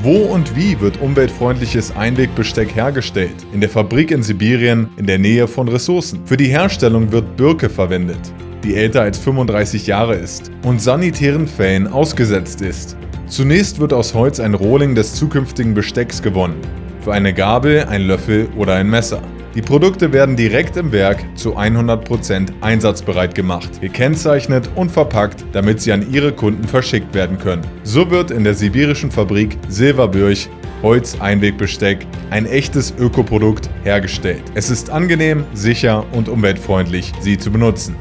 Wo und wie wird umweltfreundliches Einwegbesteck hergestellt? In der Fabrik in Sibirien in der Nähe von Ressourcen. Für die Herstellung wird Birke verwendet, die älter als 35 Jahre ist und sanitären Fällen ausgesetzt ist. Zunächst wird aus Holz ein Rohling des zukünftigen Bestecks gewonnen. Für eine Gabel, ein Löffel oder ein Messer. Die Produkte werden direkt im Werk zu 100% einsatzbereit gemacht, gekennzeichnet und verpackt, damit sie an ihre Kunden verschickt werden können. So wird in der sibirischen Fabrik Silberbürch Holz-Einwegbesteck, ein echtes Ökoprodukt, hergestellt. Es ist angenehm, sicher und umweltfreundlich, sie zu benutzen.